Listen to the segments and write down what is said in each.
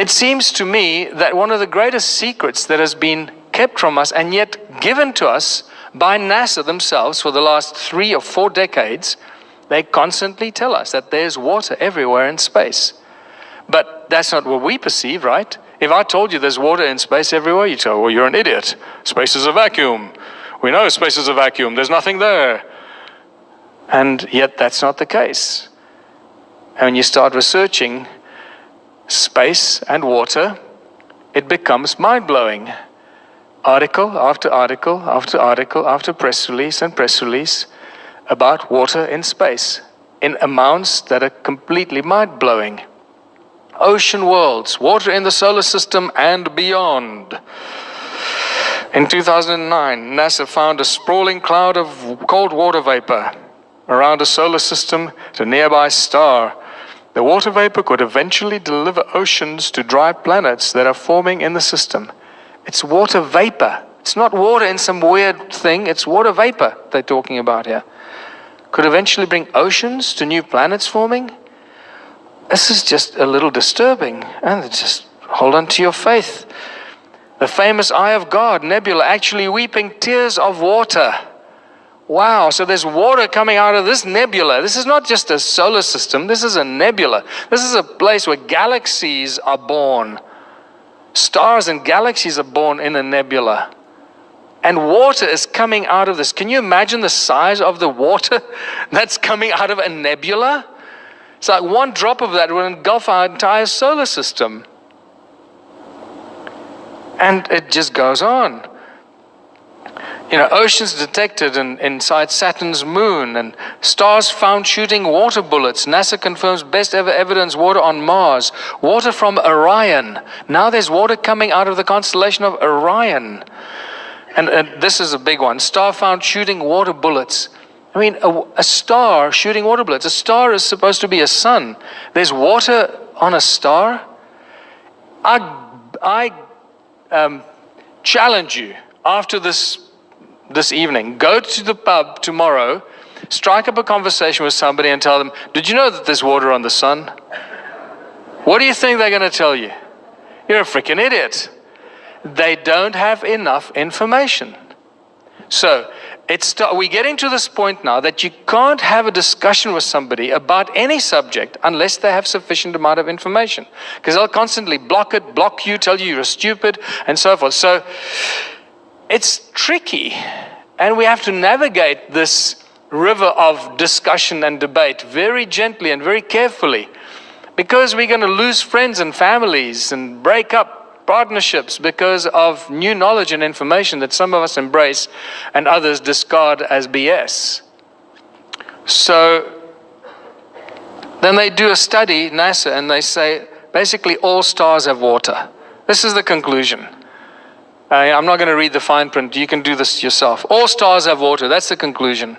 It seems to me that one of the greatest secrets that has been kept from us and yet given to us by NASA themselves for the last three or four decades, they constantly tell us that there's water everywhere in space. But that's not what we perceive, right? If I told you there's water in space everywhere, you'd say, well, you're an idiot. Space is a vacuum. We know space is a vacuum. There's nothing there. And yet that's not the case. And when you start researching space and water, it becomes mind-blowing. Article after article after article after press release and press release about water in space in amounts that are completely mind-blowing. Ocean worlds, water in the solar system and beyond. In 2009, NASA found a sprawling cloud of cold water vapor around a solar system to nearby star. The water vapor could eventually deliver oceans to dry planets that are forming in the system. It's water vapor. It's not water in some weird thing, it's water vapor they're talking about here. Could eventually bring oceans to new planets forming. This is just a little disturbing. And just hold on to your faith. The famous Eye of God nebula actually weeping tears of water. Wow, so there's water coming out of this nebula. This is not just a solar system, this is a nebula. This is a place where galaxies are born. Stars and galaxies are born in a nebula. And water is coming out of this. Can you imagine the size of the water that's coming out of a nebula? It's like one drop of that will engulf our entire solar system. And it just goes on. You know, oceans detected in, inside Saturn's moon and stars found shooting water bullets. NASA confirms best ever evidence water on Mars. Water from Orion. Now there's water coming out of the constellation of Orion. And, and this is a big one. Star found shooting water bullets. I mean, a, a, star shooting water bullets. A star is supposed to be a sun. There's water on a star. I, I um, challenge you after this, this evening, go to the pub tomorrow, strike up a conversation with somebody and tell them, Did you know that there's water on the sun? What do you think they're going to tell you? You're a freaking idiot. They don't have enough information. So, it's we're getting to this point now that you can't have a discussion with somebody about any subject unless they have sufficient amount of information. Because they'll constantly block it, block you, tell you you're stupid, and so forth. So it's tricky. And we have to navigate this river of discussion and debate very gently and very carefully. Because we're going to lose friends and families and break up partnerships because of new knowledge and information that some of us embrace and others discard as BS. So then they do a study, NASA, and they say basically all stars have water. This is the conclusion. Uh, I'm not going to read the fine print. You can do this yourself. All stars have water. That's the conclusion.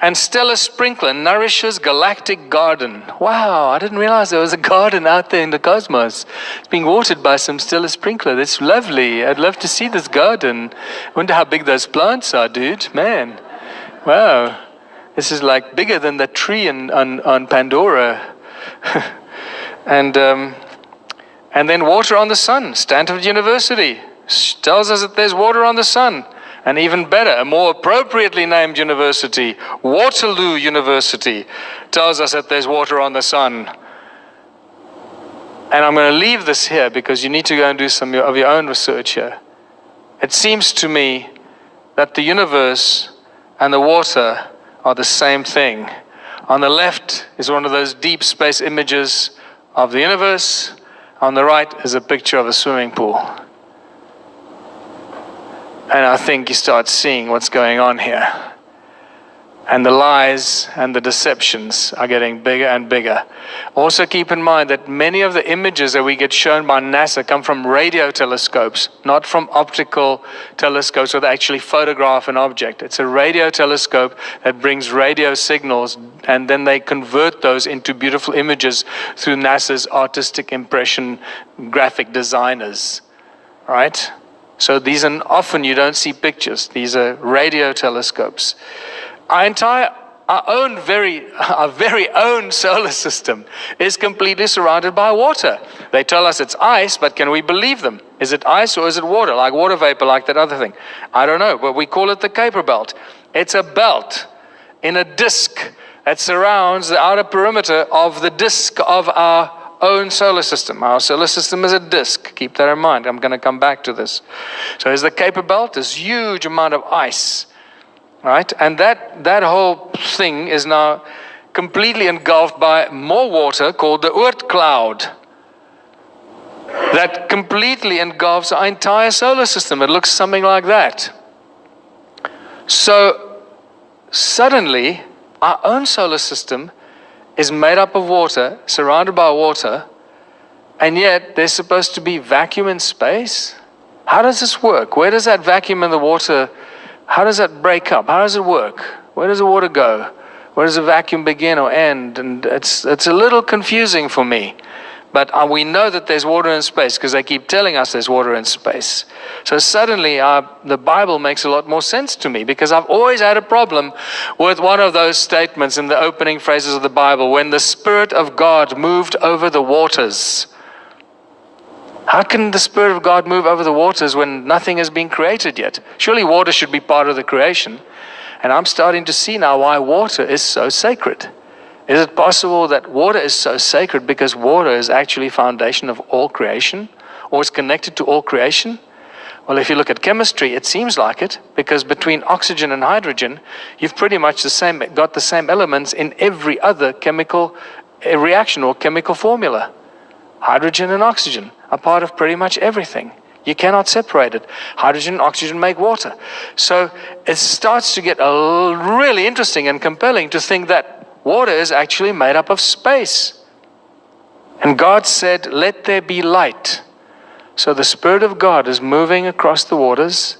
And Stellar Sprinkler nourishes galactic garden. Wow, I didn't realize there was a garden out there in the cosmos. It's being watered by some Stellar Sprinkler. That's lovely. I'd love to see this garden. Wonder how big those plants are, dude. Man, wow. This is like bigger than the tree in, on, on Pandora. and, um, and then water on the sun. Stanford University tells us that there's water on the sun and even better, a more appropriately named university, Waterloo University, tells us that there's water on the sun. And I'm going to leave this here because you need to go and do some of your own research here. It seems to me that the universe and the water are the same thing. On the left is one of those deep space images of the universe. On the right is a picture of a swimming pool. And I think you start seeing what's going on here. And the lies and the deceptions are getting bigger and bigger. Also, keep in mind that many of the images that we get shown by NASA come from radio telescopes, not from optical telescopes where they actually photograph an object. It's a radio telescope that brings radio signals, and then they convert those into beautiful images through NASA's artistic impression graphic designers. Right? So these are often you don't see pictures. These are radio telescopes. Our entire our own very, our very own solar system is completely surrounded by water. They tell us it's ice, but can we believe them? Is it ice or is it water? Like water vapor, like that other thing? I don't know, but we call it the Kuiper Belt. It's a belt in a disk that surrounds the outer perimeter of the disk of our own solar system. Our solar system is a disk. Keep that in mind. I'm going to come back to this. So there's the Kuiper Belt, this huge amount of ice right? And that, that whole thing is now completely engulfed by more water called the Oort cloud that completely engulfs our entire solar system. It looks something like that. So suddenly, our own solar system is made up of water, surrounded by water, and yet there's supposed to be vacuum in space? How does this work? Where does that vacuum in the water how does that break up? How does it work? Where does the water go? Where does the vacuum begin or end? And it's, it's a little confusing for me. But uh, we know that there's water in space because they keep telling us there's water in space. So suddenly uh, the Bible makes a lot more sense to me because I've always had a problem with one of those statements in the opening phrases of the Bible when the Spirit of God moved over the waters. How can the Spirit of God move over the waters when nothing has been created yet? Surely water should be part of the creation. And I'm starting to see now why water is so sacred. Is it possible that water is so sacred because water is actually foundation of all creation or is connected to all creation? Well, if you look at chemistry, it seems like it because between oxygen and hydrogen, you've pretty much the same, got the same elements in every other chemical eh, reaction or chemical formula. Hydrogen and oxygen are part of pretty much everything. You cannot separate it. Hydrogen and oxygen make water. So it starts to get really interesting and compelling to think that water is actually made up of space. And God said, Let there be light. So the Spirit of God is moving across the waters,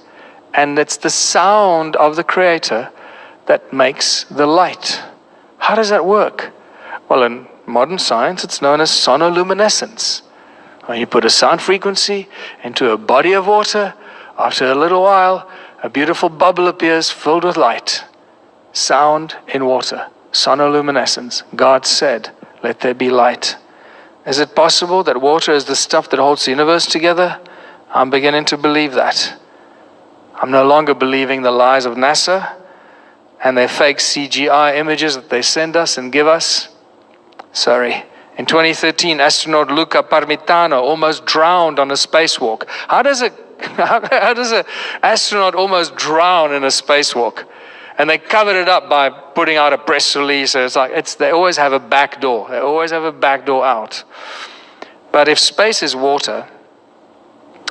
and it's the sound of the Creator that makes the light. How does that work? Well, in modern science, it's known as sonoluminescence. When you put a sound frequency into a body of water, after a little while, a beautiful bubble appears filled with light. Sound in water, sonoluminescence. God said, Let there be light. Is it possible that water is the stuff that holds the universe together? I'm beginning to believe that. I'm no longer believing the lies of NASA and their fake CGI images that they send us and give us. Sorry. In 2013, astronaut Luca Parmitano almost drowned on a spacewalk. How does a how, does an astronaut almost drown in a spacewalk? And they covered it up by putting out a press release. It's like it's they always have a back door. They always have a back door out. But if space is water,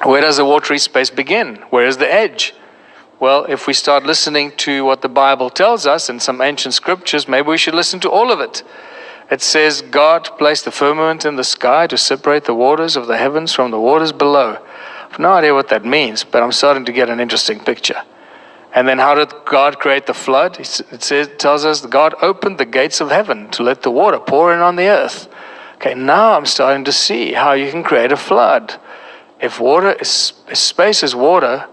where does the watery space begin? Where is the edge? Well, if we start listening to what the Bible tells us in some ancient scriptures, maybe we should listen to all of it. It says, God placed the firmament in the sky to separate the waters of the heavens from the waters below. I have no idea what that means, but I'm starting to get an interesting picture. And then how did God create the flood? It says, tells us God opened the gates of heaven to let the water pour in on the earth. Okay, now I'm starting to see how you can create a flood. If water is, if space is water,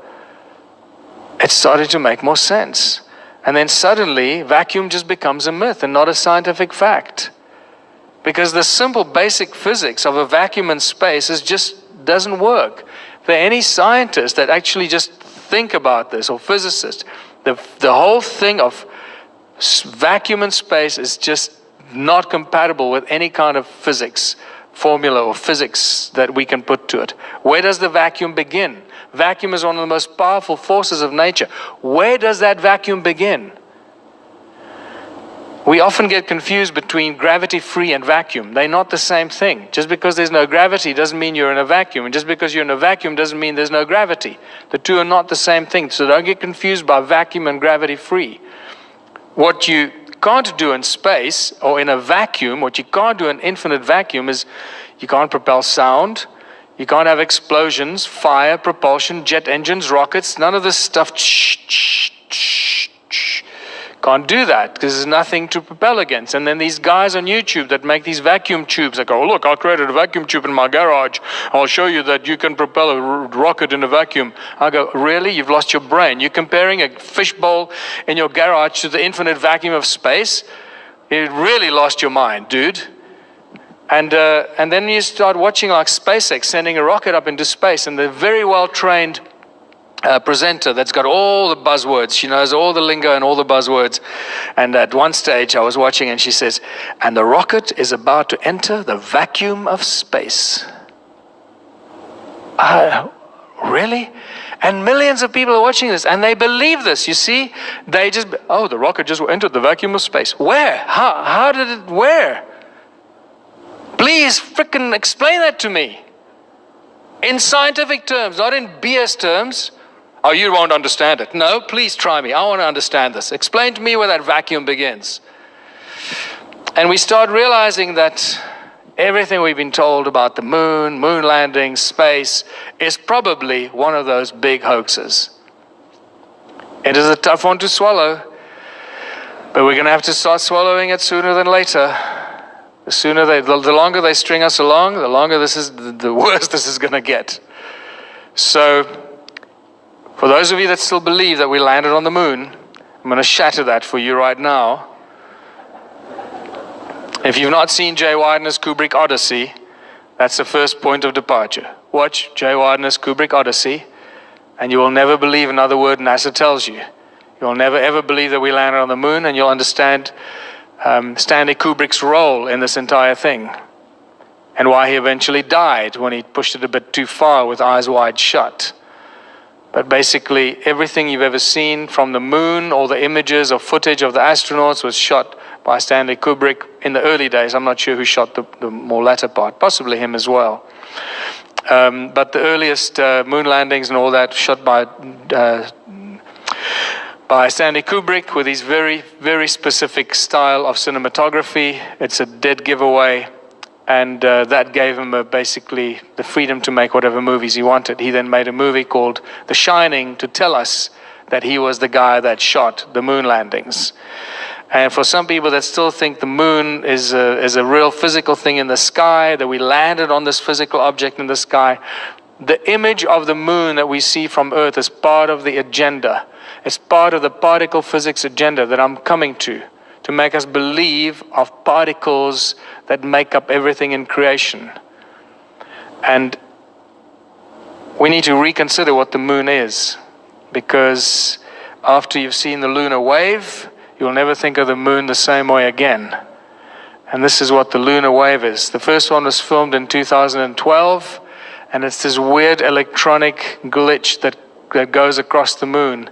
it's starting to make more sense. And then suddenly, vacuum just becomes a myth and not a scientific fact. Because the simple basic physics of a vacuum in space is just doesn't work. For any scientist that actually just think about this, or physicists. the, the whole thing of vacuum in space is just not compatible with any kind of physics formula or physics that we can put to it. Where does the vacuum begin? Vacuum is one of the most powerful forces of nature. Where does that vacuum begin? We often get confused between gravity free and vacuum. They're not the same thing. Just because there's no gravity doesn't mean you're in a vacuum. And just because you're in a vacuum doesn't mean there's no gravity. The two are not the same thing. So don't get confused by vacuum and gravity free. What you can't do in space or in a vacuum, what you can't do in infinite vacuum is you can't propel sound, you can't have explosions, fire, propulsion, jet engines, rockets, none of this stuff Can't do that because there's nothing to propel against. And then these guys on YouTube that make these vacuum tubes, they go, oh, look, I created a vacuum tube in my garage. I'll show you that you can propel a rocket in a vacuum. I go, really? You've lost your brain. You're comparing a fishbowl in your garage to the infinite vacuum of space? You really lost your mind, dude. And, uh, and then you start watching like SpaceX sending a rocket up into space, and they're very well trained uh, presenter that's got all the buzzwords. She knows all the lingo and all the buzzwords. And at one stage, I was watching, and she says, And the rocket is about to enter the vacuum of space. Uh, really? And millions of people are watching this, and they believe this. You see, they just, oh, the rocket just entered the vacuum of space. Where? How? How did it? Where? Please, frickin' explain that to me. In scientific terms, not in BS terms. Oh, you won't understand it. No, please try me. I want to understand this. Explain to me where that vacuum begins. And we start realizing that everything we've been told about the moon, moon landing, space, is probably one of those big hoaxes. It is a tough one to swallow, but we're going to have to start swallowing it sooner than later. The sooner they, the, the longer they string us along, the longer this is, the, the worse this is going to get. So, for those of you that still believe that we landed on the moon, I'm going to shatter that for you right now. If you've not seen Jay Weidner's Kubrick Odyssey, that's the first point of departure. Watch Jay Weidner's Kubrick Odyssey, and you will never believe another word NASA tells you. You'll never ever believe that we landed on the moon, and you'll understand um, Stanley Kubrick's role in this entire thing and why he eventually died when he pushed it a bit too far with eyes wide shut. But basically, everything you've ever seen from the moon, all the images or footage of the astronauts was shot by Stanley Kubrick in the early days. I'm not sure who shot the, the more latter part, possibly him as well. Um, but the earliest uh, moon landings and all that shot by uh, by Stanley Kubrick with his very, very specific style of cinematography. It's a dead giveaway and uh, that gave him uh, basically the freedom to make whatever movies he wanted. He then made a movie called The Shining to tell us that he was the guy that shot the moon landings. And for some people that still think the moon is a, is a real physical thing in the sky, that we landed on this physical object in the sky, the image of the moon that we see from Earth is part of the agenda. It's part of the particle physics agenda that I'm coming to to make us believe of particles that make up everything in creation. And we need to reconsider what the moon is because after you've seen the lunar wave, you'll never think of the moon the same way again. And this is what the lunar wave is. The first one was filmed in 2012, and it's this weird electronic glitch that, that goes across the moon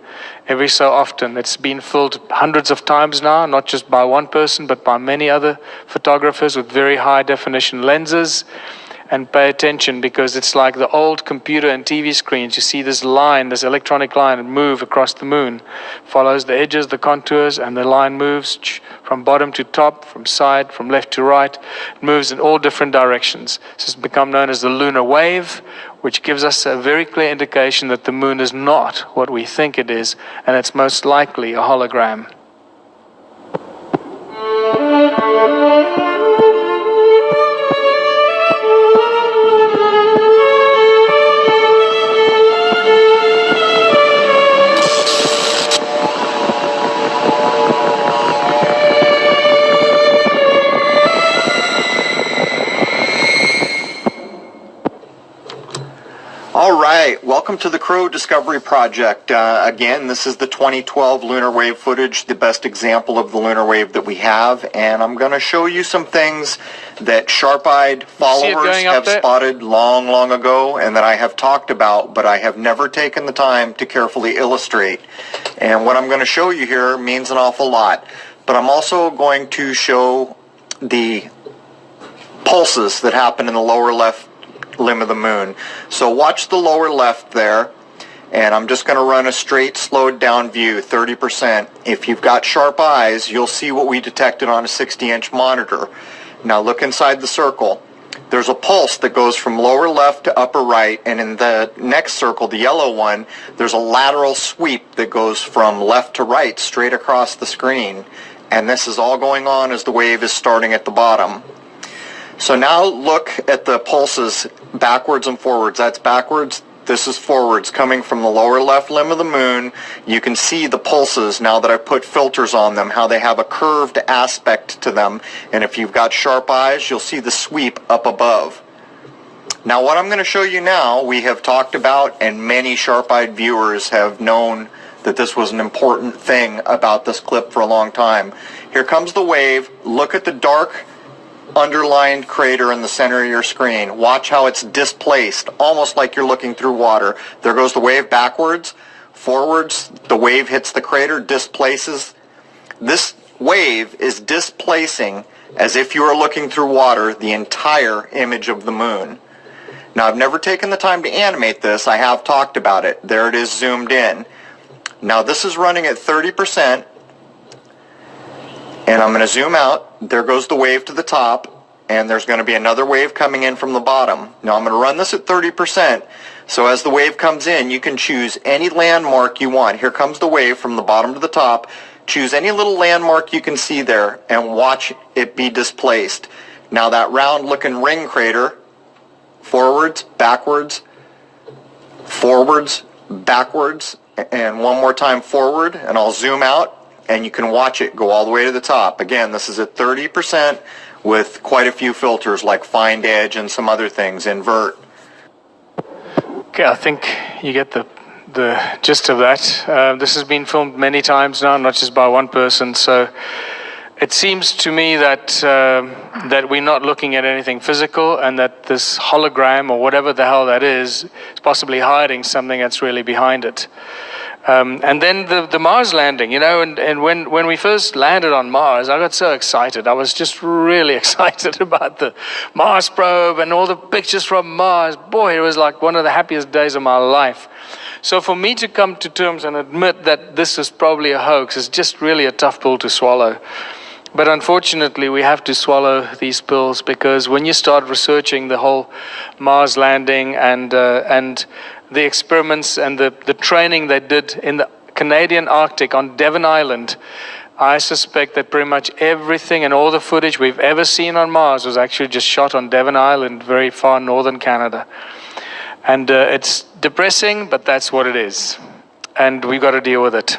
every so often. It's been filled hundreds of times now, not just by one person, but by many other photographers with very high definition lenses. And pay attention because it's like the old computer and TV screens. You see this line, this electronic line, move across the moon, follows the edges, the contours, and the line moves from bottom to top, from side, from left to right. It moves in all different directions. This has become known as the lunar wave which gives us a very clear indication that the moon is not what we think it is, and it's most likely a hologram. Right, welcome to the Crow Discovery Project. Uh, again, this is the 2012 lunar wave footage, the best example of the lunar wave that we have, and I'm going to show you some things that sharp-eyed followers have spotted long, long ago and that I have talked about, but I have never taken the time to carefully illustrate. And what I'm going to show you here means an awful lot, but I'm also going to show the pulses that happen in the lower left limb of the moon. So watch the lower left there and I'm just going to run a straight slowed down view 30%. If you've got sharp eyes you'll see what we detected on a 60 inch monitor. Now look inside the circle. there's a pulse that goes from lower left to upper right, and in the next circle, the yellow one, there's a lateral sweep that goes from left to right straight across the screen. And this is all going on as the wave is starting at the bottom. So now look at the pulses backwards and forwards. That's backwards, this is forwards coming from the lower left limb of the moon. You can see the pulses now that I've put filters on them, how they have a curved aspect to them. And if you've got sharp eyes, you'll see the sweep up above. Now what I'm going to show you now, we have talked about and many sharp-eyed viewers have known that this was an important thing about this clip for a long time. Here comes the wave. Look at the dark underlined crater in the center of your screen. Watch how it's displaced, almost like you're looking through water. There goes the wave backwards, forwards, the wave hits the crater, displaces. This wave is displacing, as if you were looking through water, the entire image of the moon. Now, I've never taken the time to animate this. I have talked about it. There it is zoomed in. Now, this is running at 30%, and I'm going to zoom out. There goes the wave to the top, and there's going to be another wave coming in from the bottom. Now I'm going to run this at 30%, so as the wave comes in, you can choose any landmark you want. Here comes the wave from the bottom to the top. Choose any little landmark you can see there and watch it be displaced. Now that round looking ring crater, forwards, backwards, forwards, backwards, and one more time forward, and I'll zoom out and you can watch it go all the way to the top. Again, this is at 30% with quite a few filters like find edge and some other things, invert. Okay, I think you get the the gist of that. Uh, this has been filmed many times now, not just by one person. So it seems to me that uh, that we're not looking at anything physical, and that this hologram or whatever the hell that is is possibly hiding something that's really behind it. Um, and then the, the Mars landing, you know, and, and when, when we first landed on Mars, I got so excited. I was just really excited about the Mars probe and all the pictures from Mars. Boy, it was like one of the happiest days of my life. So for me to come to terms and admit that this is probably a hoax is just really a tough pill to swallow. But unfortunately, we have to swallow these pills because when you start researching the whole Mars landing and, uh, and the experiments and the, the training they did in the Canadian Arctic on Devon Island, I suspect that pretty much everything and all the footage we've ever seen on Mars was actually just shot on Devon Island, very far northern Canada. And uh, it's depressing, but that's what it is. And we've got to deal with it.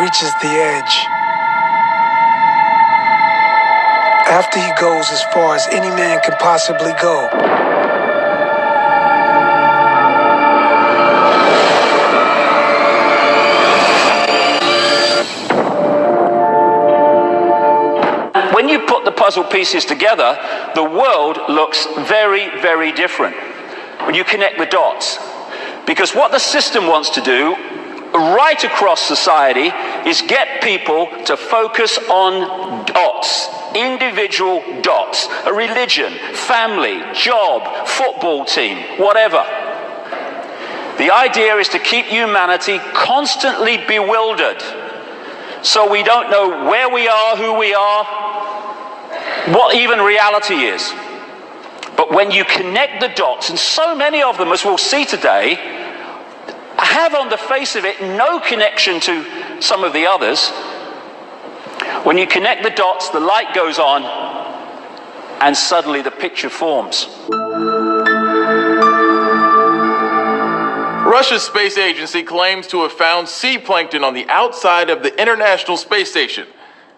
Reaches the edge. After he goes as far as any man can possibly go. When you put the puzzle pieces together, the world looks very, very different when you connect the dots. Because what the system wants to do right across society is get people to focus on dots, individual dots, a religion, family, job, football team, whatever. The idea is to keep humanity constantly bewildered so we don't know where we are, who we are, what even reality is. But when you connect the dots, and so many of them, as we'll see today, have on the face of it no connection to some of the others. When you connect the dots, the light goes on, and suddenly the picture forms. Russia's space agency claims to have found sea plankton on the outside of the International Space Station.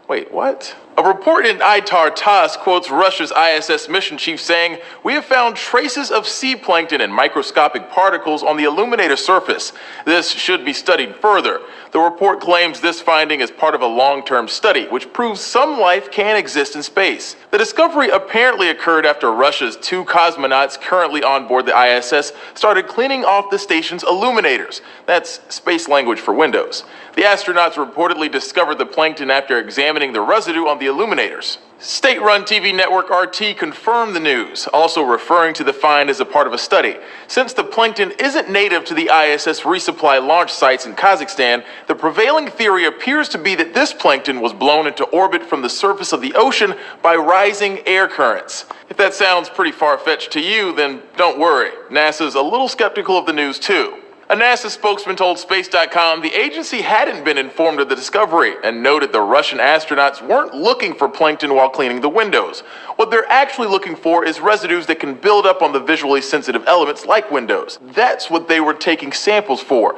Wait, what? A report in ITAR TASS quotes Russia's ISS mission chief saying, We have found traces of sea plankton and microscopic particles on the illuminator surface. This should be studied further. The report claims this finding is part of a long term study, which proves some life can exist in space. The discovery apparently occurred after Russia's two cosmonauts currently on board the ISS started cleaning off the station's illuminators. That's space language for windows. The astronauts reportedly discovered the plankton after examining the residue on the illuminators. State run TV network RT confirmed the news, also referring to the find as a part of a study. Since the plankton isn't native to the ISS resupply launch sites in Kazakhstan, the prevailing theory appears to be that this plankton was blown into orbit from the surface of the ocean by rising air currents. If that sounds pretty far fetched to you, then don't worry. NASA's a little skeptical of the news too. A NASA spokesman told Space.com the agency hadn't been informed of the discovery and noted the Russian astronauts weren't looking for plankton while cleaning the windows. What they're actually looking for is residues that can build up on the visually sensitive elements like windows. That's what they were taking samples for.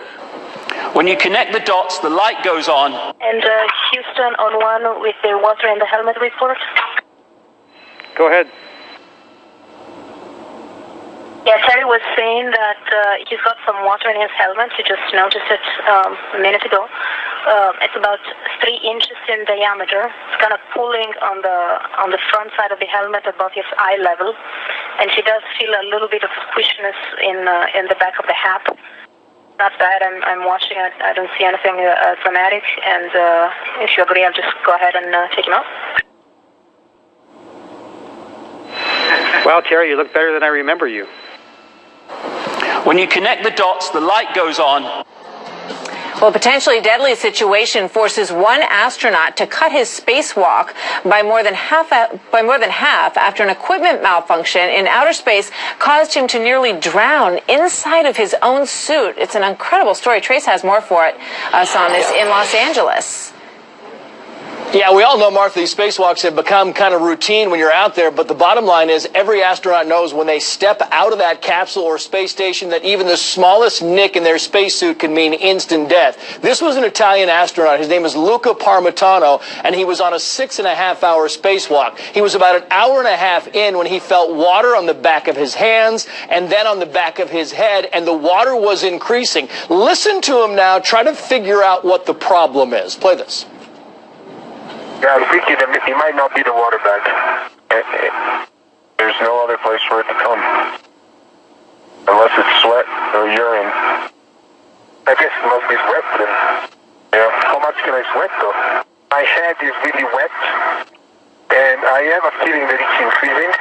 When you connect the dots, the light goes on. And uh, Houston on one with the water and the helmet report. Go ahead. Yeah, Terry was saying that uh, he's got some water in his helmet. He just noticed it um, a minute ago. Um, it's about three inches in diameter. It's kind of pulling on the on the front side of the helmet above his eye level, and he does feel a little bit of squishiness in uh, in the back of the hat. Not bad. I'm I'm watching it. I don't see anything uh, dramatic. And uh, if you agree, I'll just go ahead and uh, take him out. Wow, Terry, you look better than I remember you. When you connect the dots, the light goes on. Well, a potentially deadly situation forces one astronaut to cut his spacewalk by more than half by more than half after an equipment malfunction in outer space caused him to nearly drown inside of his own suit. It's an incredible story. Trace has more for it, us on this in Los Angeles. Yeah, we all know, Martha, these spacewalks have become kind of routine when you're out there, but the bottom line is every astronaut knows when they step out of that capsule or space station that even the smallest nick in their spacesuit can mean instant death. This was an Italian astronaut. His name is Luca Parmitano, and he was on a six and a half hour spacewalk. He was about an hour and a half in when he felt water on the back of his hands and then on the back of his head, and the water was increasing. Listen to him now. Try to figure out what the problem is. Play this. Yeah, I'm thinking it might not be the water bag. Eh, eh, There's no other place for it to come. Unless it's sweat or urine. I guess it must be wet then. Yeah. How much can I sweat though? My head is really wet. And I have a feeling that it's increasing.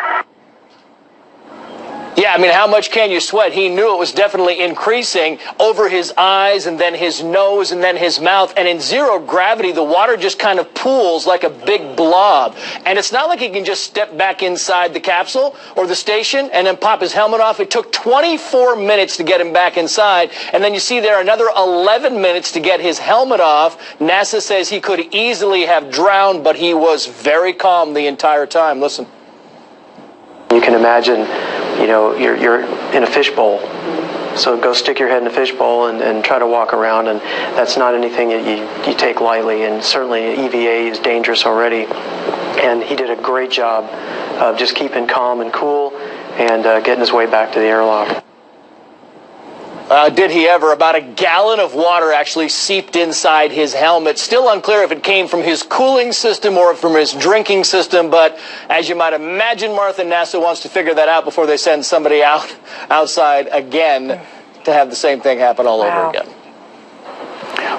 Yeah, I mean, how much can you sweat? He knew it was definitely increasing over his eyes and then his nose and then his mouth. And in zero gravity, the water just kind of pools like a big blob. And it's not like he can just step back inside the capsule or the station and then pop his helmet off. It took 24 minutes to get him back inside. And then you see there another 11 minutes to get his helmet off. NASA says he could easily have drowned, but he was very calm the entire time. Listen. You can imagine, you know, you're, you're in a fishbowl. So go stick your head in a fishbowl and, and try to walk around, and that's not anything that you, you take lightly. And certainly EVA is dangerous already. And he did a great job of just keeping calm and cool and uh, getting his way back to the airlock. Uh, did he ever? About a gallon of water actually seeped inside his helmet. Still unclear if it came from his cooling system or from his drinking system, but as you might imagine, Martha, NASA wants to figure that out before they send somebody out outside again to have the same thing happen all Wow. over again.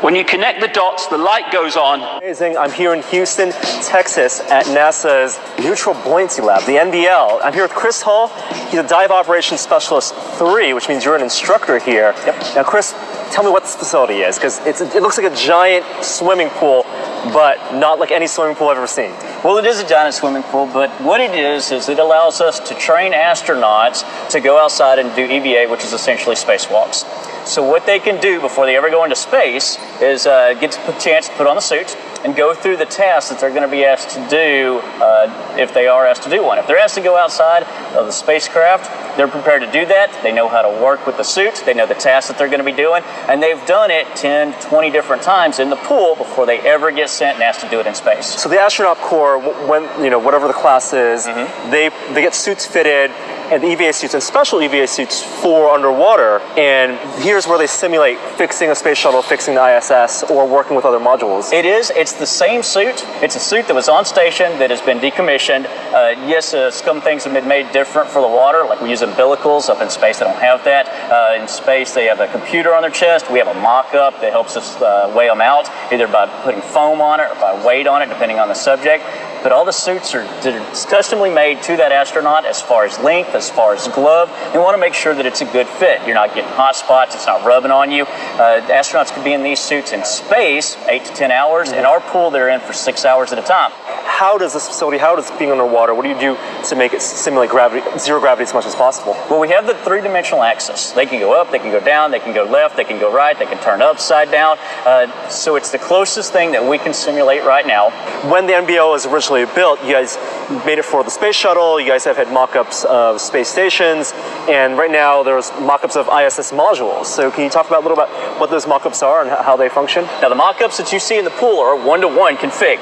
When you connect the dots, the light goes on. Amazing. I'm here in Houston, Texas at NASA's Neutral Buoyancy Lab, the NBL. I'm here with Chris Hall. He's a Dive Operations Specialist 3, which means you're an instructor here. Yep. Now, Chris, tell me what this facility is, because it looks like a giant swimming pool, but not like any swimming pool I've ever seen. Well, it is a giant swimming pool, but what it is is it allows us to train astronauts to go outside and do EVA, which is essentially spacewalks. So what they can do before they ever go into space is uh, get a chance to put on the suit and go through the tasks that they're going to be asked to do uh, if they are asked to do one. If they're asked to go outside of the spacecraft, they're prepared to do that. They know how to work with the suit. They know the tasks that they're going to be doing, and they've done it 10, 20 different times in the pool before they ever get sent and asked to do it in space. So the astronaut corps, when you know whatever the class is, Mm-hmm. they they get suits fitted and EVA suits and special EVA suits for underwater. And here's where they simulate fixing a space shuttle, fixing the ISS, or working with other modules. It is. It's the same suit. It's a suit that was on station that has been decommissioned. Uh, yes, uh, some things have been made different for the water, like we use umbilicals. Up in space, they don't have that. Uh, in space, they have a computer on their chest. We have a mock-up that helps us uh, weigh them out, either by putting foam on it or by weight on it, depending on the subject. But all the suits are customly made to that astronaut as far as length, as far as glove. They want to make sure that it's a good fit. You're not getting hot spots. It's not rubbing on you. Uh, astronauts could be in these suits in space eight to ten hours. In our pool, they're in for six hours at a time. How does this facility, how does being underwater, what do you do to make it simulate gravity, zero gravity as much as possible? Well, we have the three-dimensional axis. They can go up, they can go down, they can go left, they can go right, they can turn upside down. Uh, so it's the closest thing that we can simulate right now. When the NBL was originally built, you guys made it for the space shuttle, you guys have had mock-ups of space stations, and right now there's mock-ups of ISS modules. So can you talk about a little bit what those mock-ups are and how they function? Now, the mock-ups that you see in the pool are one-to-one config.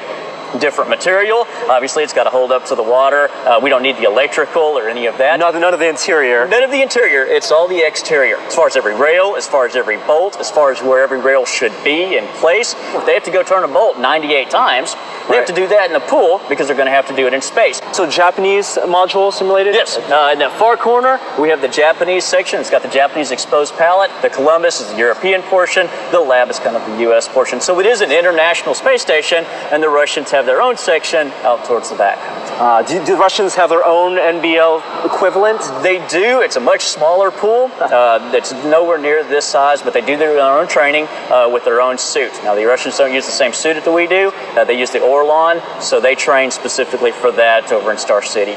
Different material. Obviously, it's got to hold up to the water. Uh, we don't need the electrical or any of that. None, none of the interior. None of the interior. It's all the exterior. As far as every rail, as far as every bolt, as far as where every rail should be in place. If they have to go turn a bolt 98 times, they have to do that in the pool because they're going to have to do it in space. So Japanese module simulated? Yes. Uh, in that far corner, we have the Japanese section. It's got the Japanese exposed pallet. The Columbus is the European portion. The lab is kind of the U.S. portion. So it is an international space station, and the Russians have their own section out towards the back. Uh, do, do the Russians have their own NBL equivalent? They do. It's a much smaller pool. Uh, nowhere near this size, but they do their own training uh, with their own suit. Now, the Russians don't use the same suit that we do. Uh, they use the Orlan, so they train specifically for that over in Star City.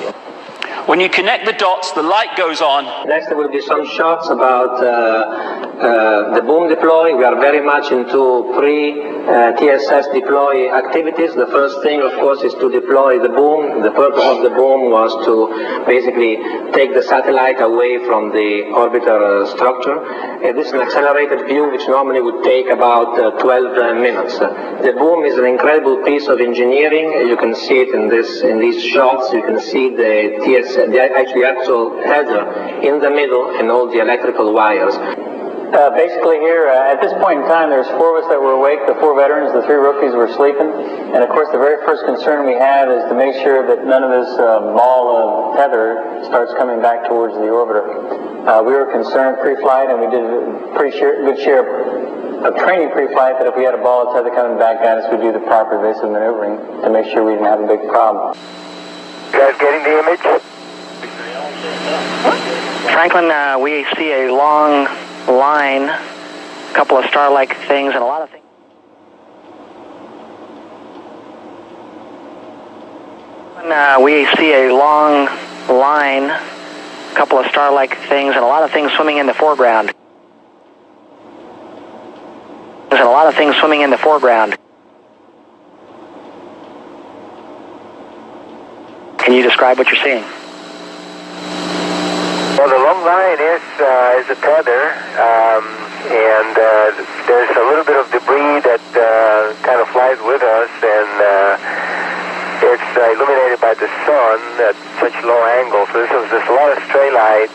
When you connect the dots, the light goes on. Next, there will be some shots about uh, uh, the boom deploy. We are very much into pre-TSS deploy activities. The first thing, of course, is to deploy the boom. The purpose of the boom was to basically take the satellite away from the orbiter uh, structure. Uh, this is an accelerated view, which normally would take about uh, 12 uh, minutes. The boom is an incredible piece of engineering. You can see it in this in these shots. You can see the TSS, the actually actual header in the middle, and all the electrical wires. Uh, basically here, uh, at this point in time, there's four of us that were awake, the four veterans, the three rookies were sleeping. And of course, the very first concern we have is to make sure that none of this uh, ball of tether starts coming back towards the orbiter. Uh, we were concerned pre-flight, and we did a pretty share, good share of training pre-flight that if we had a ball of tether coming back at us, we'd do the proper evasive maneuvering to make sure we didn't have a big problem. guys getting the image? Franklin, uh, we see a long line, a couple of star-like things, and a lot of things. Uh, we see a long line, a couple of star-like things, and a lot of things swimming in the foreground. And a lot of things swimming in the foreground. Can you describe what you're seeing? Well, the long line is uh, is a tether, um, and uh, there's a little bit of debris that uh, kind of flies with us, and uh, it's uh, illuminated by the sun at such low angle. So this is, there's a lot of stray light,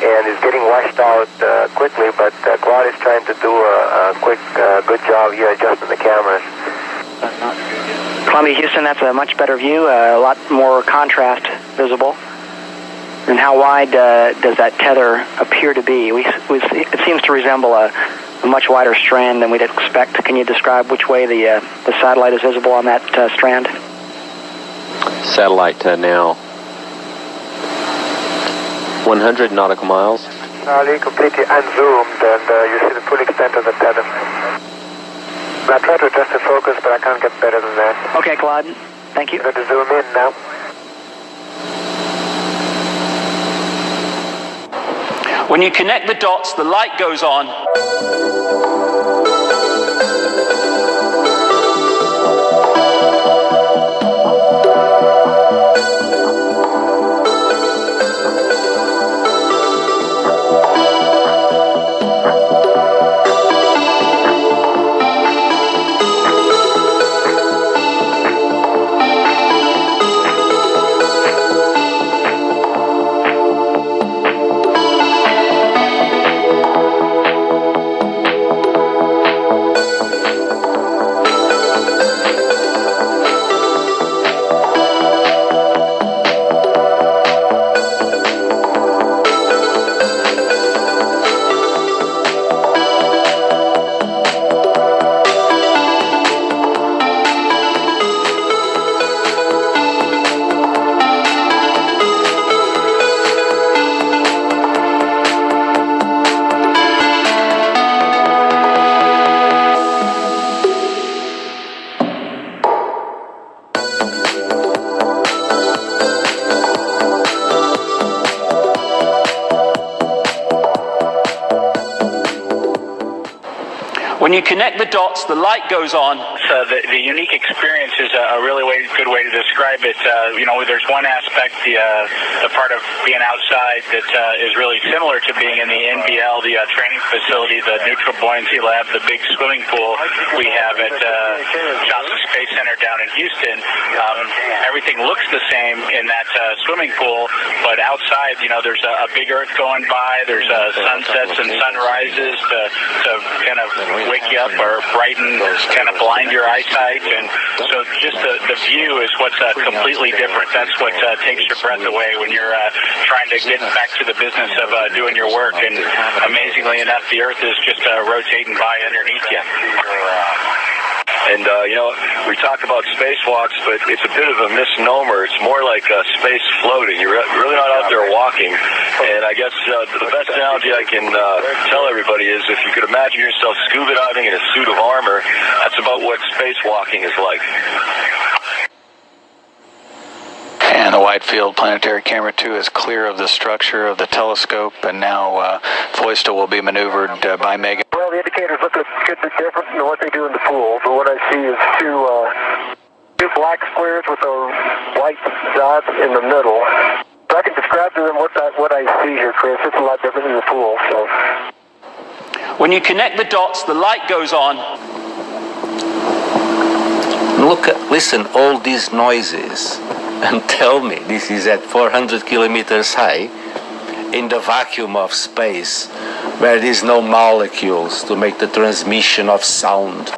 and it's getting washed out uh, quickly. But uh, Claude is trying to do a, a quick, uh, good job here adjusting the cameras. Columbia, Houston, that's a much better view, uh, a lot more contrast visible. And how wide uh, does that tether appear to be? We, we, it seems to resemble a, a much wider strand than we'd expect. Can you describe which way the, uh, the satellite is visible on that uh, strand? Satellite uh, now 100 nautical miles. Charlie, completely unzoomed, and uh, you see the full extent of the tether. I try to adjust the focus, but I can't get better than that. Okay, Claude. Thank you. I'm going to zoom in now. When you connect the dots, the light goes on. Connect the dots, the light goes on. Uh, the, the unique experience is a, a really way, good way to describe it. Uh, you know, there's one aspect, the, uh, the part of being outside that uh, is really similar to being in the NBL, the uh, training facility, the neutral buoyancy lab, the big swimming pool we have at uh, Johnson Space Center down in Houston. Um, everything looks the same in that uh, swimming pool, but outside, you know, there's a, a big Earth going by. There's uh, sunsets and sunrises to, to kind of wake you up or brighten, kind of blind your eyesight. And so just the, the view is what's uh, completely different. That's what uh, takes your breath away when you're uh, trying to get back to the business of uh, doing your work. And amazingly enough, the Earth is just uh, rotating by underneath you. And, uh, you know, we talk about spacewalks, but it's a bit of a misnomer. It's more like uh, space floating. You're really not out there walking. And I guess uh, the best analogy I can uh, tell everybody is if you could imagine yourself scuba diving in a suit of armor, that's about what spacewalking is like. And the wide field planetary camera 2 is clear of the structure of the telescope, and now uh, Feustel will be maneuvered uh, by Megan. Well, the indicators look a good bit different than what they do in the pool, but what I see is two uh, two black squares with a white dot in the middle. So I can describe to them what that what I see here, Chris. It's a lot different than the pool. So When you connect the dots, the light goes on. Look, at, listen, all these noises, and tell me this is at 400 kilometers high, in the vacuum of space, where there is no molecules to make the transmission of sound.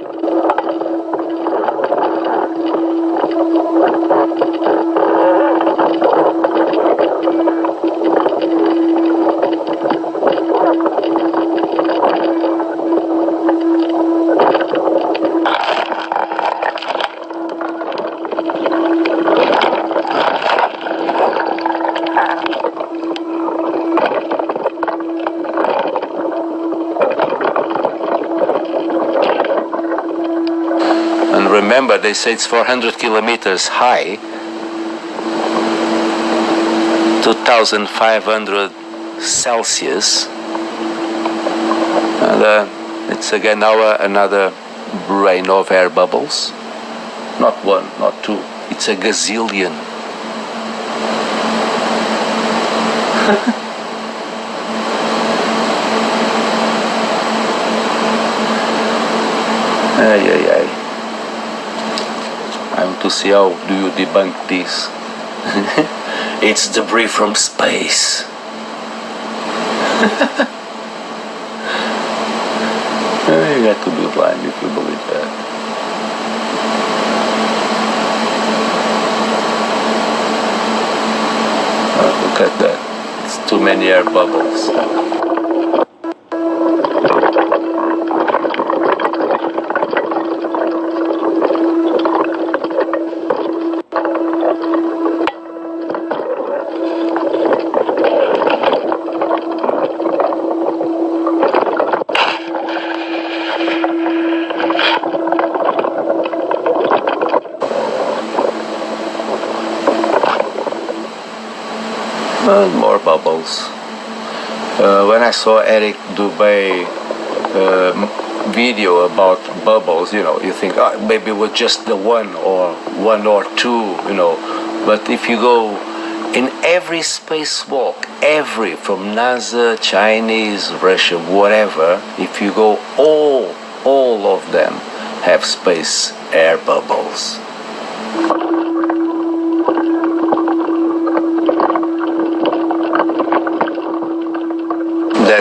And remember, they say it's 400 kilometers high, 2,500 Celsius. And uh, it's again uh, another rain of air bubbles. Not one, not two, it's a gazillion. Ay, ay, ay. To see how do you debunk this. it's debris from space. Uh, you got to be blind if you believe that. Oh, look at that. It's too many air bubbles. Uh, when I saw Eric Dubay uh, video about bubbles, you know, you think oh, maybe it was just the one or one or two, you know. But if you go in every spacewalk, every from NASA, Chinese, Russian, whatever, if you go all, all of them have space air bubbles.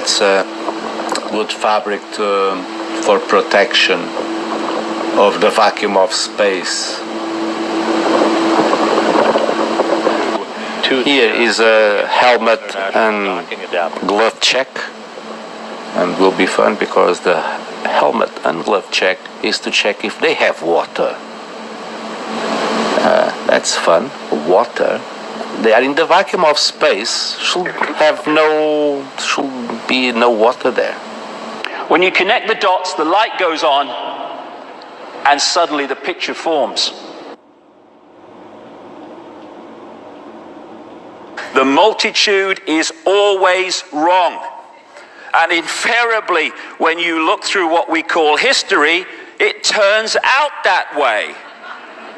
That's a good fabric to, for protection of the vacuum of space. Here is a helmet and glove check and will be fun because the helmet and glove check is to check if they have water. Uh, that's fun. Water. They are in the vacuum of space. Should have no, should be no water there. When you connect the dots, the light goes on, and suddenly the picture forms. The multitude is always wrong. And invariably, when you look through what we call history, it turns out that way.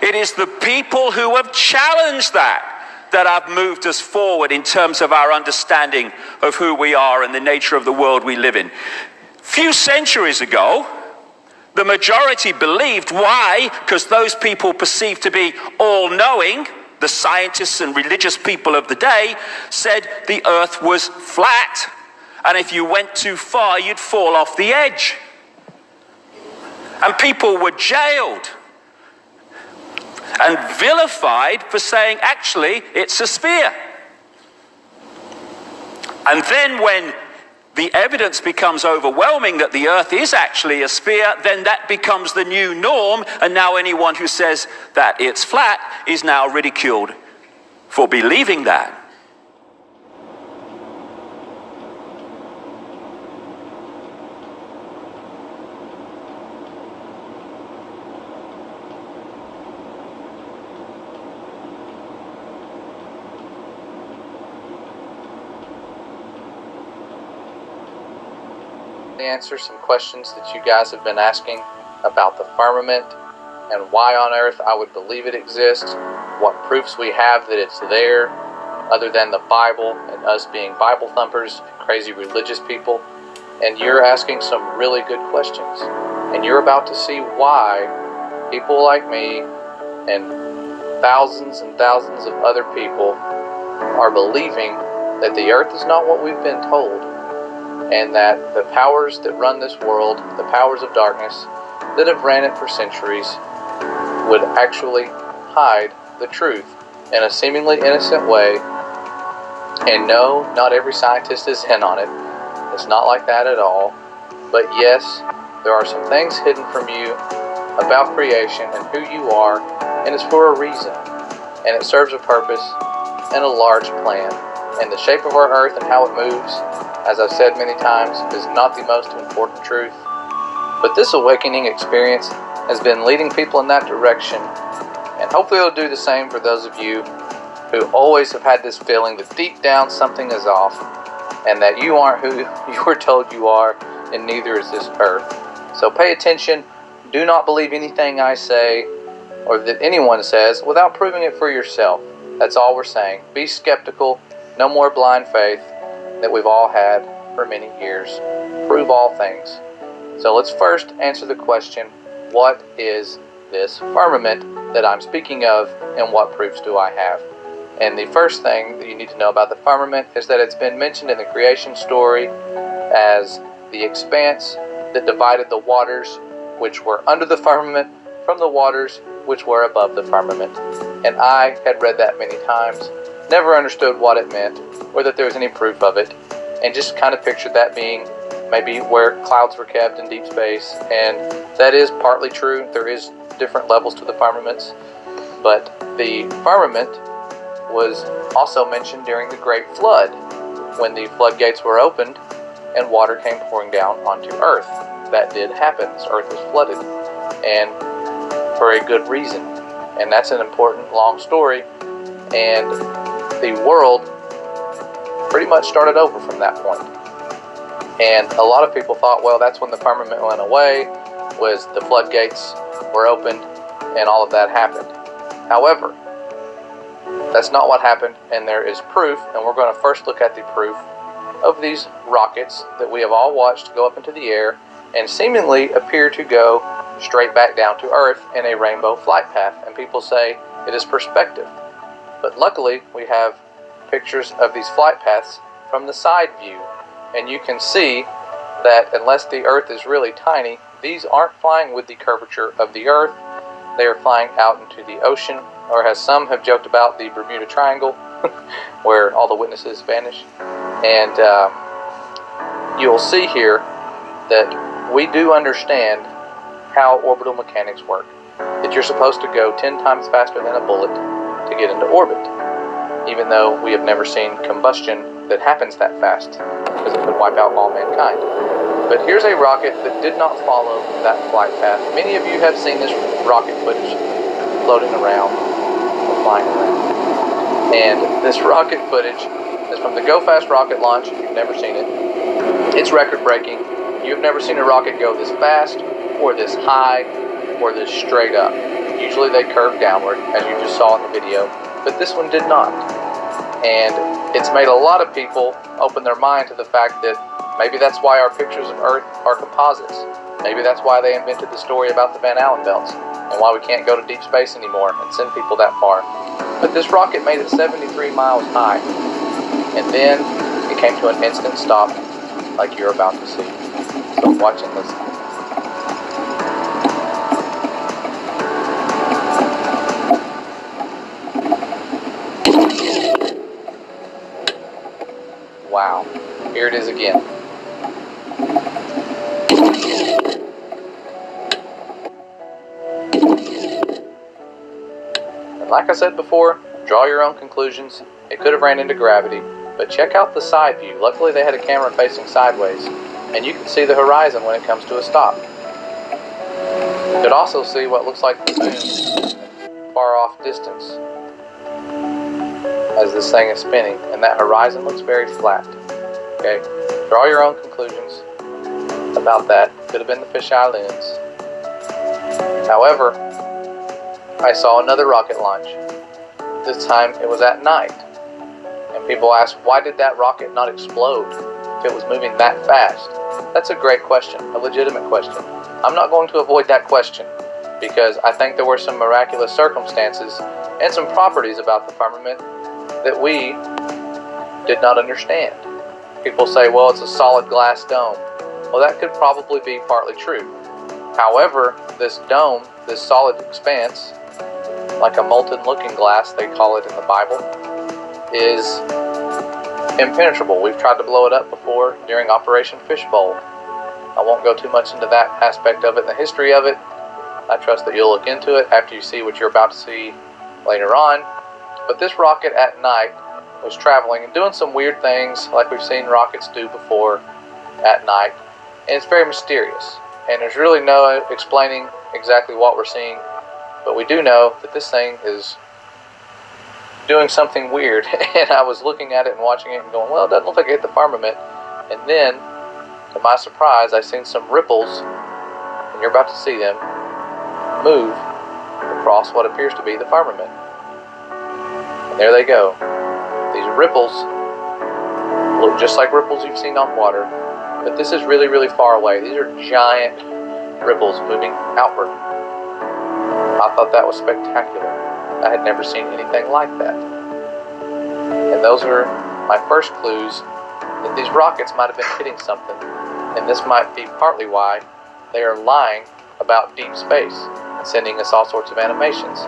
It is the people who have challenged that that have moved us forward in terms of our understanding of who we are and the nature of the world we live in. Few centuries ago, the majority believed. Why? Because those people perceived to be all knowing, the scientists and religious people of the day, said the earth was flat. And if you went too far, you'd fall off the edge. And people were jailed and vilified for saying, actually, it's a sphere. And then when the evidence becomes overwhelming that the earth is actually a sphere, then that becomes the new norm. And now anyone who says that it's flat is now ridiculed for believing that. Answer some questions that you guys have been asking about the firmament and why on earth I would believe it exists, what proofs we have that it's there, other than the Bible and us being Bible thumpers, crazy religious people. And you're asking some really good questions. And you're about to see why people like me and thousands and thousands of other people are believing that the earth is not what we've been told and that the powers that run this world, the powers of darkness that have ran it for centuries, would actually hide the truth in a seemingly innocent way. And no, not every scientist is in on it. It's not like that at all. But yes, there are some things hidden from you about creation and who you are, and it's for a reason. And it serves a purpose and a large plan. And the shape of our earth and how it moves as I've said many times, is not the most important truth. But this awakening experience has been leading people in that direction, and hopefully it'll do the same for those of you who always have had this feeling that deep down something is off, and that you aren't who you were told you are, and neither is this earth. So pay attention. Do not believe anything I say or that anyone says without proving it for yourself. That's all we're saying. Be skeptical. No more blind faith that we've all had for many years. Prove all things. So let's first answer the question what is this firmament that I'm speaking of, and what proofs do I have? And the first thing that you need to know about the firmament is that it's been mentioned in the creation story as the expanse that divided the waters which were under the firmament from the waters which were above the firmament. And I had read that many times, never understood what it meant, or that there was any proof of it, and just kind of pictured that being maybe where clouds were kept in deep space. And that is partly true. There is different levels to the firmaments, but the firmament was also mentioned during the Great Flood, when the floodgates were opened and water came pouring down onto Earth. That did happen. This Earth was flooded, and for a good reason. And that's an important long story. And the world pretty much started over from that point. And a lot of people thought, well, that's when the firmament went away, was the floodgates were opened, and all of that happened. However, that's not what happened, and there is proof, and we're going to first look at the proof of these rockets that we have all watched go up into the air and seemingly appear to go straight back down to Earth in a rainbow flight path. And people say it is perspective. But luckily, we have pictures of these flight paths from the side view. And you can see that unless the Earth is really tiny, these aren't flying with the curvature of the Earth. They are flying out into the ocean, or as some have joked about, the Bermuda Triangle, where all the witnesses vanish. And um, you'll see here that we do understand how orbital mechanics work. That you're supposed to go 10 times faster than a bullet to get into orbit, even though we have never seen combustion that happens that fast, because it could wipe out all mankind. But here's a rocket that did not follow that flight path. Many of you have seen this rocket footage floating around flying around. And this rocket footage is from the Go Fast rocket launch. If you've never seen it, it's record breaking. You've never seen a rocket go this fast or this high or this straight up. Usually they curve downward, as you just saw in the video, but this one did not. And it's made a lot of people open their mind to the fact that maybe that's why our pictures of Earth are composites. Maybe that's why they invented the story about the Van Allen belts and why we can't go to deep space anymore and send people that far. But this rocket made it 73 miles high, and then it came to an instant stop like you're about to see. So watch and listen. Wow, here it is again. And like I said before, draw your own conclusions. It could have ran into gravity, but check out the side view. Luckily they had a camera facing sideways, and you can see the horizon when it comes to a stop. You could also see what looks like the moon far off distance as this thing is spinning, and that horizon looks very flat. Okay, draw your own conclusions about that. Could have been the fisheye lens. However, I saw another rocket launch. This time it was at night. And people ask, why did that rocket not explode if it was moving that fast? That's a great question, a legitimate question. I'm not going to avoid that question because I think there were some miraculous circumstances and some properties about the firmament that we did not understand. People say, well, it's a solid glass dome. Well, that could probably be partly true. However, this dome, this solid expanse, like a molten looking glass, they call it in the Bible, is impenetrable. We've tried to blow it up before during Operation Fishbowl. I won't go too much into that aspect of it, the history of it. I trust that you'll look into it after you see what you're about to see later on. But this rocket at night was traveling and doing some weird things like we've seen rockets do before at night. And it's very mysterious. And there's really no explaining exactly what we're seeing. But we do know that this thing is doing something weird. and I was looking at it and watching it and going, well, it doesn't look like it hit the firmament. And then, to my surprise, I seen some ripples, and you're about to see them, move across what appears to be the firmament. And there they go. These ripples look just like ripples you've seen on water, but this is really, really far away. These are giant ripples moving outward. I thought that was spectacular. I had never seen anything like that. And those are my first clues that these rockets might have been hitting something. And this might be partly why they are lying about deep space and sending us all sorts of animations.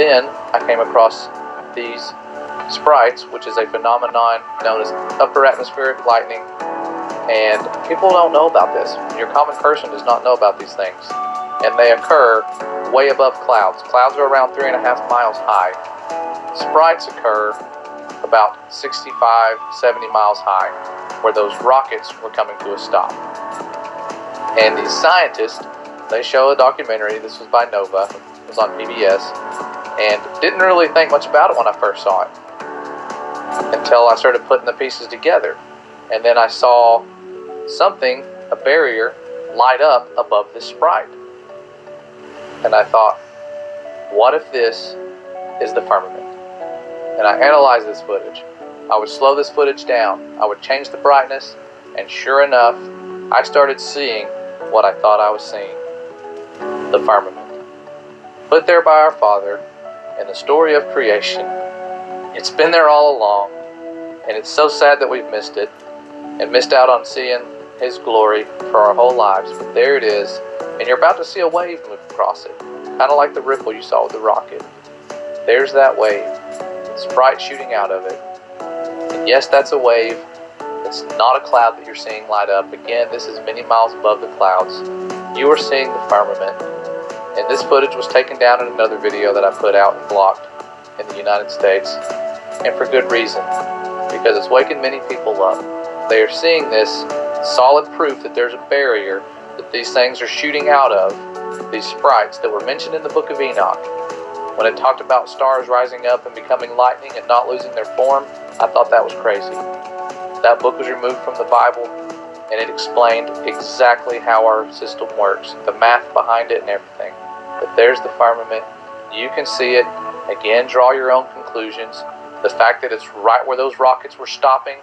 Then I came across these sprites, which is a phenomenon known as upper atmospheric lightning. And people don't know about this. Your common person does not know about these things. And they occur way above clouds. Clouds are around three and a half miles high. Sprites occur about 65, 70 miles high, where those rockets were coming to a stop. And these scientists, they show a documentary, this was by Nova, it was on PBS, and didn't really think much about it when I first saw it until I started putting the pieces together. And then I saw something, a barrier, light up above this sprite. And I thought, what if this is the firmament? And I analyzed this footage. I would slow this footage down. I would change the brightness, and sure enough, I started seeing what I thought I was seeing the firmament. Put there by our Father in the story of creation. It's been there all along, and it's so sad that we've missed it and missed out on seeing His glory for our whole lives. But there it is, and you're about to see a wave move across it, kind of like the ripple you saw with the rocket. There's that wave, sprite shooting out of it. And yes, that's a wave. It's not a cloud that you're seeing light up. Again, this is many miles above the clouds. You are seeing the firmament. And this footage was taken down in another video that I put out and blocked in the United States. And for good reason. Because it's waking many people up. They are seeing this solid proof that there's a barrier that these things are shooting out of, these sprites that were mentioned in the book of Enoch. When it talked about stars rising up and becoming lightning and not losing their form, I thought that was crazy. That book was removed from the Bible and it explained exactly how our system works, the math behind it and everything. But there's the firmament. You can see it. Again, draw your own conclusions. The fact that it's right where those rockets were stopping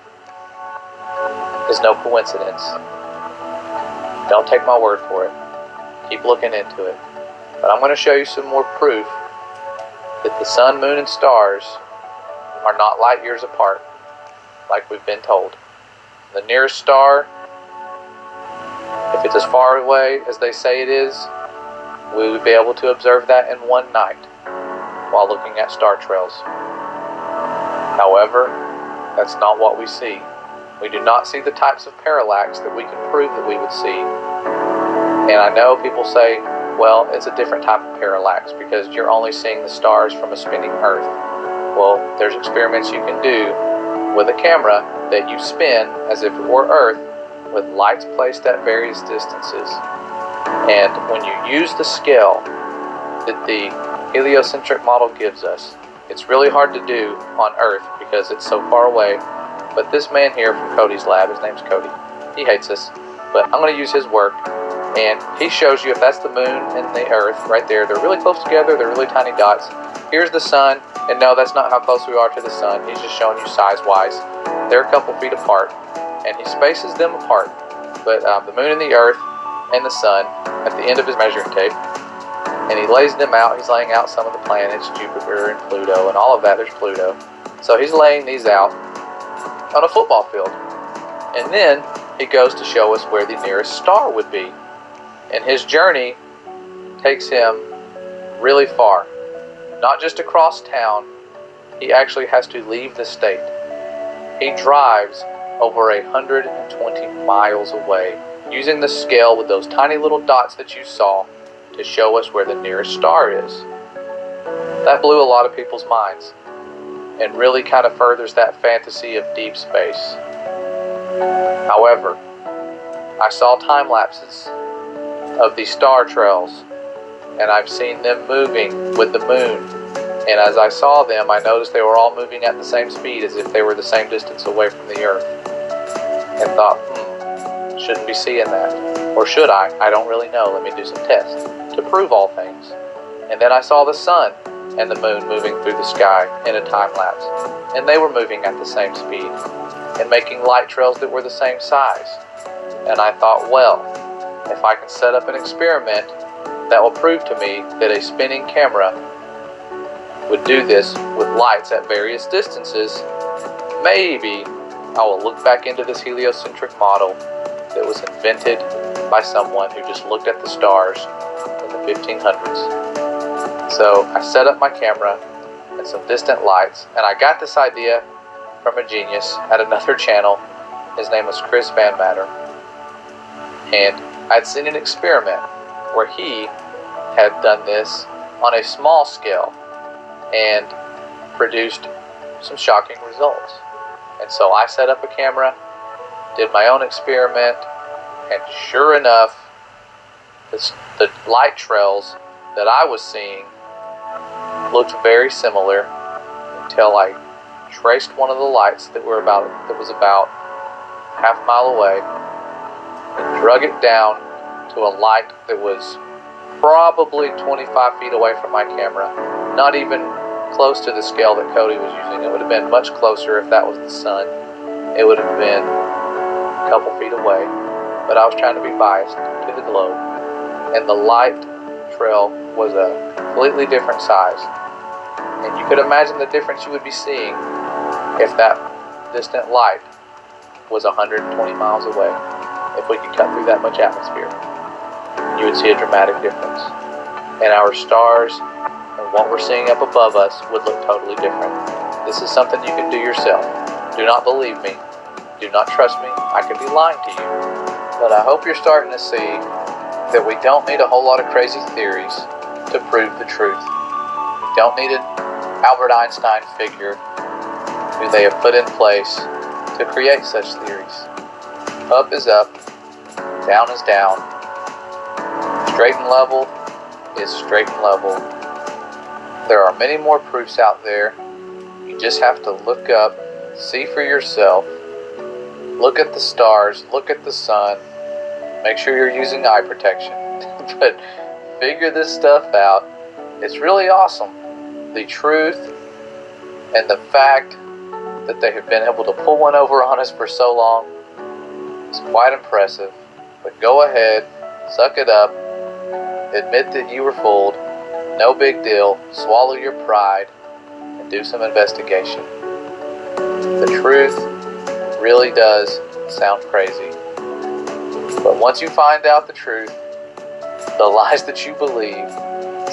is no coincidence. Don't take my word for it. Keep looking into it. But I'm going to show you some more proof that the sun, moon, and stars are not light years apart, like we've been told. The nearest star, if it's as far away as they say it is, we would be able to observe that in one night while looking at star trails. However, that's not what we see. We do not see the types of parallax that we can prove that we would see. And I know people say, well, it's a different type of parallax because you're only seeing the stars from a spinning Earth. Well, there's experiments you can do with a camera that you spin as if it were Earth with lights placed at various distances. And when you use the scale that the heliocentric model gives us, it's really hard to do on Earth because it's so far away. But this man here from Cody's lab, his name's Cody, he hates us, but I'm going to use his work. And he shows you if that's the moon and the Earth right there, they're really close together, they're really tiny dots. Here's the sun, and no, that's not how close we are to the sun. He's just showing you size-wise. They're a couple feet apart, and he spaces them apart. But um, the moon and the Earth and the sun at the end of his measuring tape, and he lays them out. He's laying out some of the planets, Jupiter and Pluto, and all of that. There's Pluto. So he's laying these out on a football field. And then he goes to show us where the nearest star would be. And his journey takes him really far. Not just across town, he actually has to leave the state. He drives over 120 miles away using the scale with those tiny little dots that you saw to show us where the nearest star is. That blew a lot of people's minds and really kind of furthers that fantasy of deep space. However, I saw time lapses of these star trails and I've seen them moving with the moon. And as I saw them, I noticed they were all moving at the same speed as if they were the same distance away from the Earth. And thought, shouldn't be seeing that. Or should I? I don't really know. Let me do some tests to prove all things. And then I saw the sun and the moon moving through the sky in a time lapse. And they were moving at the same speed and making light trails that were the same size. And I thought, well, if I can set up an experiment that will prove to me that a spinning camera would do this with lights at various distances, maybe I will look back into this heliocentric model that was invented by someone who just looked at the stars in the 1500s. So I set up my camera and some distant lights, and I got this idea from a genius at another channel. His name was Chris Van Matter. And I'd seen an experiment where he had done this on a small scale and produced some shocking results. And so I set up a camera, did my own experiment, and sure enough, the, the light trails that I was seeing looked very similar until I traced one of the lights that were about that was about half a mile away and drug it down to a light that was probably 25 feet away from my camera, not even close to the scale that Cody was using. It would have been much closer if that was the sun. It would have been a couple feet away, but I was trying to be biased to the globe. And the light trail was a completely different size. And you could imagine the difference you would be seeing if that distant light was 120 miles away. If we could cut through that much atmosphere, you would see a dramatic difference. And our stars and what we're seeing up above us would look totally different. This is something you can do yourself. Do not believe me. Do not trust me. I could be lying to you. But I hope you're starting to see that we don't need a whole lot of crazy theories to prove the truth. We don't need an Albert Einstein figure who they have put in place to create such theories. Up is up, down is down, straight and level is straight and level. There are many more proofs out there. You just have to look up, see for yourself, look at the stars, look at the sun, make sure you're using eye protection. but figure this stuff out. It's really awesome. The truth and the fact that they have been able to pull one over on us for so long is quite impressive. But go ahead, suck it up, admit that you were fooled, no big deal, swallow your pride, and do some investigation. The truth really does sound crazy. But once you find out the truth, the lies that you believe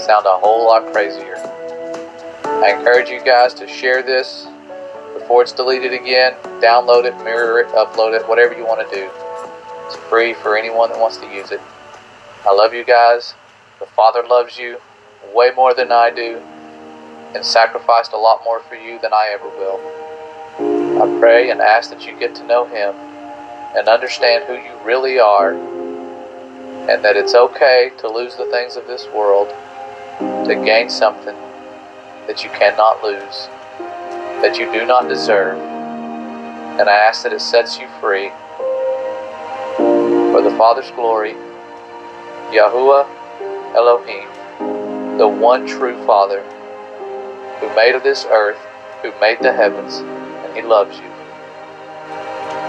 sound a whole lot crazier. I encourage you guys to share this before it's deleted again. Download it, mirror it, upload it, whatever you want to do. It's free for anyone that wants to use it. I love you guys. The Father loves you way more than I do and sacrificed a lot more for you than I ever will. I pray and ask that you get to know Him and understand who you really are and that it's okay to lose the things of this world to gain something that you cannot lose, that you do not deserve. And I ask that it sets you free for the Father's glory, Yahuwah Elohim, the one true Father who made of this earth, who made the heavens, he loves you.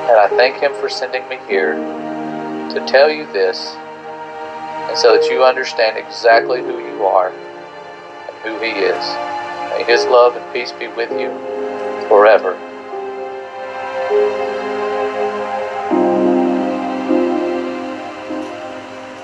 And I thank Him for sending me here to tell you this and so that you understand exactly who you are and who He is. May His love and peace be with you forever.